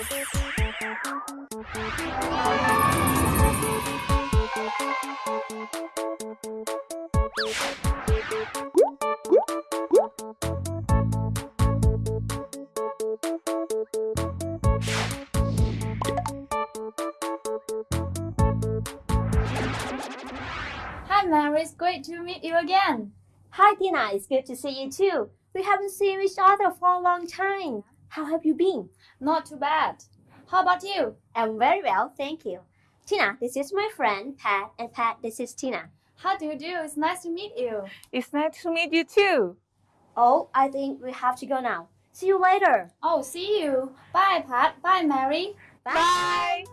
Hi Mary, it's great to meet you again. Hi Tina, it's good to see you too. We haven't seen each other for a long time. How have you been? Not too bad. How about you? I'm very well, thank you. Tina, this is my friend Pat, and Pat, this is Tina. How do you do? It's nice to meet you. It's nice to meet you too. Oh, I think we have to go now. See you later. Oh, see you. Bye, Pat. Bye, Mary. Bye.